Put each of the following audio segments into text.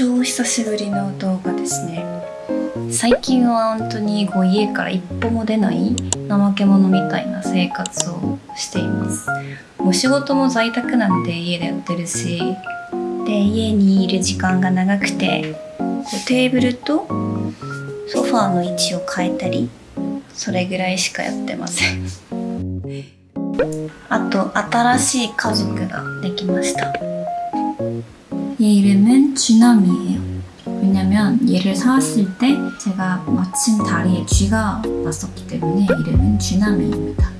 お久しぶりの動画ですね。最近は本当にこう家から一歩も出ない怠け者みたいな生活をしています。もう仕事も在宅なんで家でやってるし。で家にいる時間が長くてテーブルとソファーの位置を変えたりそれぐらいしかやってません。あと新しい家族ができました。 얘 이름은 쥐남이에요. 왜냐면 얘를 사왔을 때 제가 마침 다리에 쥐가 났었기 때문에 이름은 쥐남이입니다.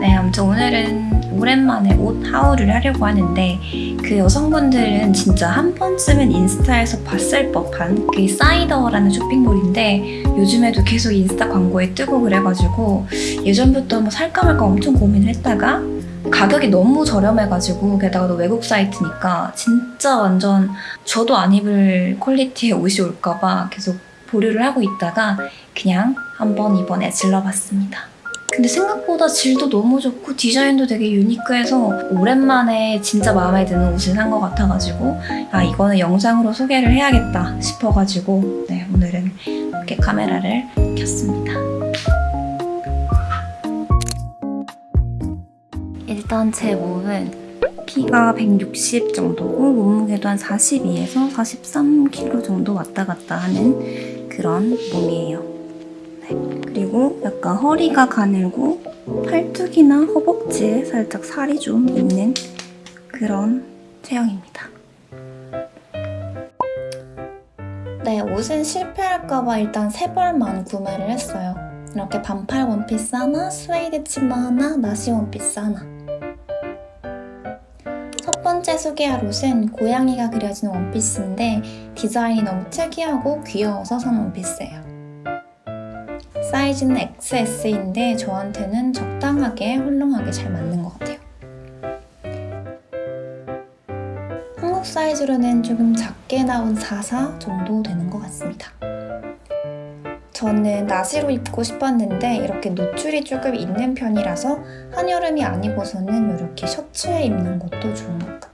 네, 아무튼 오늘은 오랜만에 옷 하울을 하려고 하는데 그 여성분들은 진짜 한 번쯤은 인스타에서 봤을 법한 그 사이더라는 쇼핑몰인데 요즘에도 계속 인스타 광고에 뜨고 그래가지고 예전부터 뭐 살까 말까 엄청 고민을 했다가 가격이 너무 저렴해가지고 게다가 또 외국 사이트니까 진짜 완전 저도 안 입을 퀄리티의 옷이 올까봐 계속 보류를 하고 있다가 그냥 한번 이번에 질러봤습니다. 근데 생각보다 질도 너무 좋고 디자인도 되게 유니크해서 오랜만에 진짜 마음에 드는 옷을 산 것 같아가지고 아 이거는 영상으로 소개를 해야겠다 싶어가지고 네 오늘은 이렇게 카메라를 켰습니다. 일단 제 몸은 키가 160 정도고 몸무게도 한 42에서 43kg 정도 왔다 갔다 하는 그런 몸이에요. 네. 그리고 약간 허리가 가늘고 팔뚝이나 허벅지에 살짝 살이 좀 있는 그런 체형입니다. 네, 옷은 실패할까봐 일단 세 벌만 구매를 했어요. 이렇게 반팔 원피스 하나, 스웨이드 치마 하나, 나시 원피스 하나. 첫 번째 소개할 옷은 고양이가 그려진 원피스인데 디자인이 너무 특이하고 귀여워서 산 원피스예요. 사이즈는 XS인데 저한테는 적당하게 헐렁하게 잘 맞는 것 같아요. 한국 사이즈로는 조금 작게 나온 44 정도 되는 것 같습니다. 저는 나시로 입고 싶었는데 이렇게 노출이 조금 있는 편이라서 한여름이 아니고서는 이렇게 셔츠에 입는 것도 좋은 것 같아요.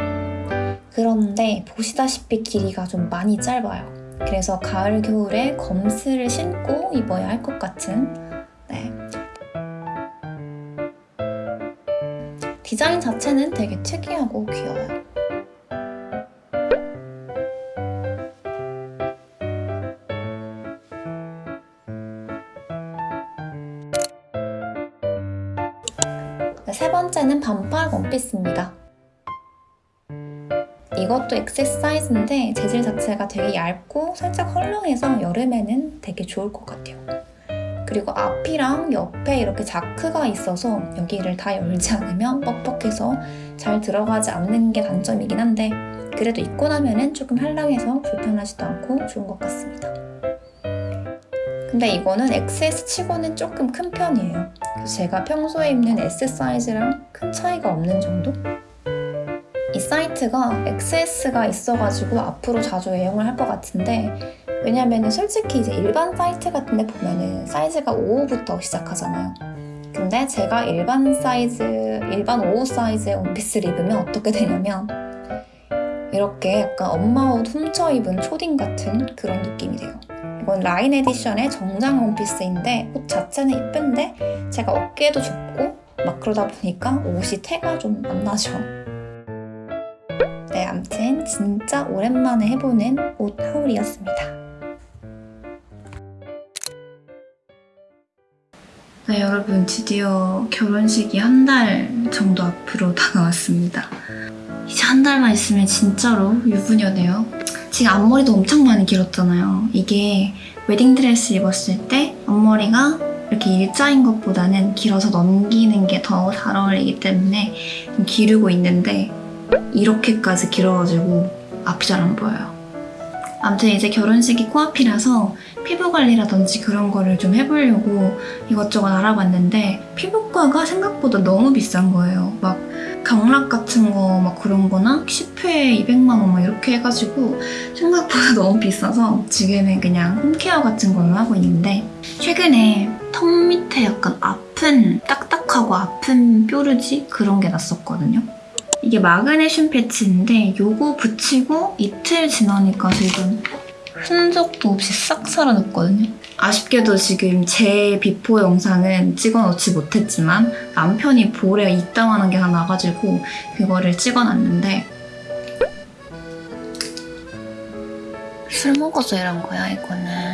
그런데 보시다시피 길이가 좀 많이 짧아요. 그래서 가을 겨울에 검스를 신고 입어야 할 것 같은 네. 디자인 자체는 되게 특이하고 귀여워요. 세 번째는 반팔 원피스입니다. 이것도 XS 사이즈인데 재질 자체가 되게 얇고 살짝 헐렁해서 여름에는 되게 좋을 것 같아요. 그리고 앞이랑 옆에 이렇게 자크가 있어서 여기를 다 열지 않으면 뻑뻑해서 잘 들어가지 않는 게 단점이긴 한데 그래도 입고 나면은 조금 헐렁해서 불편하지도 않고 좋은 것 같습니다. 근데 이거는 XS 치고는 조금 큰 편이에요. 제가 평소에 입는 S 사이즈랑 큰 차이가 없는 정도? 이 사이트가 XS가 있어가지고 앞으로 자주 애용을 할 것 같은데 왜냐면 솔직히 이제 일반 사이트 같은 데 보면은 사이즈가 5호부터 시작하잖아요. 근데 제가 일반 사이즈, 일반 5호 사이즈의 원피스를 입으면 어떻게 되냐면 이렇게 약간 엄마 옷 훔쳐 입은 초딩 같은 그런 느낌이 돼요. 이건 라인 에디션의 정장 원피스인데 옷 자체는 이쁜데 제가 어깨도 좁고 막 그러다 보니까 옷이 태가 좀 안 나죠. 네, 암튼 진짜 오랜만에 해보는 옷 haul이었습니다. 네, 여러분 드디어 결혼식이 한 달 정도 앞으로 다가왔습니다. 이제 한 달만 있으면 진짜로 유부녀네요. 지금 앞머리도 엄청 많이 길었잖아요. 이게 웨딩드레스 입었을 때 앞머리가 이렇게 일자인 것보다는 길어서 넘기는 게 더 잘 어울리기 때문에 좀 기르고 있는데 이렇게까지 길어가지고 앞이 잘 안 보여요. 아무튼 이제 결혼식이 코앞이라서 피부 관리라든지 그런 거를 좀 해보려고 이것저것 알아봤는데 피부과가 생각보다 너무 비싼 거예요. 막 경락 같은 거 막 그런 거나 10회에 200만 원 막 이렇게 해가지고 생각보다 너무 비싸서 지금은 그냥 home care 같은 걸로 하고 있는데 최근에 턱 밑에 약간 아픈 딱딱하고 아픈 뾰루지 그런 게 났었거든요. 이게 마그네슘 패치인데 요거 붙이고 이틀 지나니까 지금 흔적도 없이 싹 사라졌거든요. 아쉽게도 지금 제 before 영상은 찍어놓지 못했지만 남편이 볼에 이따만한 게 하나 나가지고 그거를 찍어놨는데 술 먹어서 이런 거야 이거는.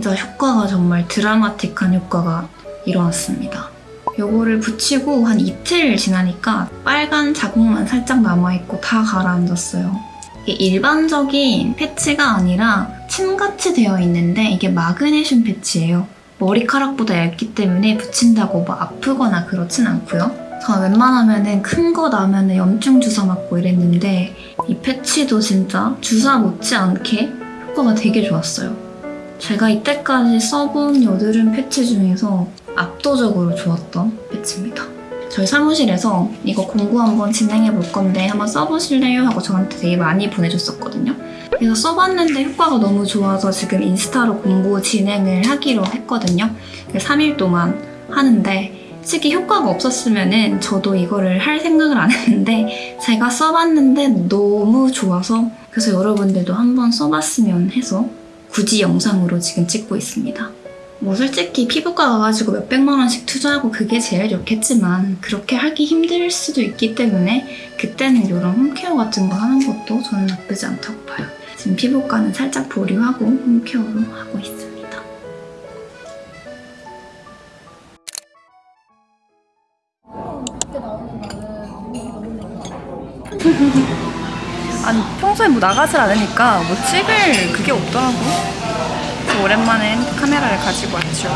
진짜 효과가 정말 드라마틱한 효과가 일어났습니다. 요거를 붙이고 한 이틀 지나니까 빨간 자국만 살짝 남아있고 다 가라앉았어요. 이게 일반적인 패치가 아니라 침같이 되어 있는데 이게 마그네슘 패치예요. 머리카락보다 얇기 때문에 붙인다고 뭐 아프거나 그렇진 않고요. 저는 웬만하면은 큰거 나면은 염증 주사 맞고 이랬는데 이 패치도 진짜 주사 못지않게 효과가 되게 좋았어요. 제가 이때까지 써본 여드름 패치 중에서 압도적으로 좋았던 패치입니다. 저희 사무실에서 이거 공구 한번 진행해 볼 건데 한번 써보실래요? 하고 저한테 되게 많이 보내줬었거든요. 그래서 써봤는데 효과가 너무 좋아서 지금 인스타로 공구 진행을 하기로 했거든요. 3일 동안 하는데 솔직히 효과가 없었으면 저도 이거를 할 생각을 안 했는데 제가 써봤는데 너무 좋아서 그래서 여러분들도 한번 써봤으면 해서 굳이 영상으로 지금 찍고 있습니다. 뭐 솔직히 피부과 가가지고 몇백만 원씩 투자하고 그게 제일 좋겠지만 그렇게 하기 힘들 수도 있기 때문에 그때는 이런 홈케어 같은 거 하는 것도 저는 나쁘지 않다고 봐요. 지금 피부과는 살짝 보류하고 홈케어로 하고 있습니다. 아니 평소에 뭐 나가질 않으니까 뭐 찍을 그게 없더라고. 그래서 오랜만에 카메라를 가지고 왔죠.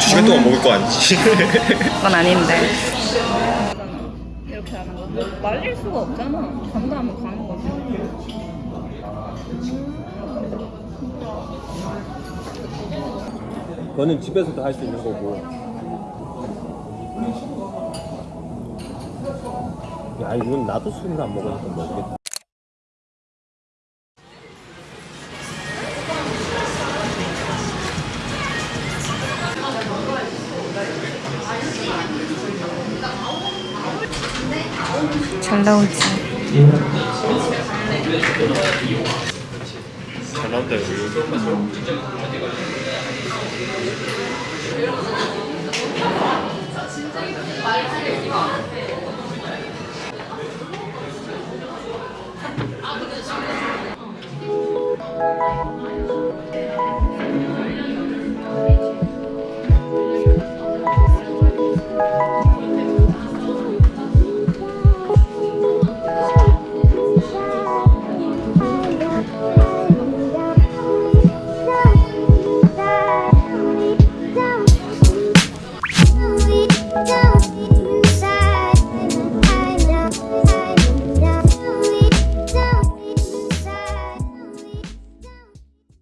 두 시간 동안 먹을 거 아니지? 그건 아닌데. 이렇게 하는 거. 말릴 수가 없잖아. 간다면 가는 거지. 그거는 집에서도 할 수 있는 거고. 야, 이건 나도 술을 안 먹으니까 모르겠다. 잘 나오지. 잘 나온다, 여기. 진짜 이거 말을 할 얘기가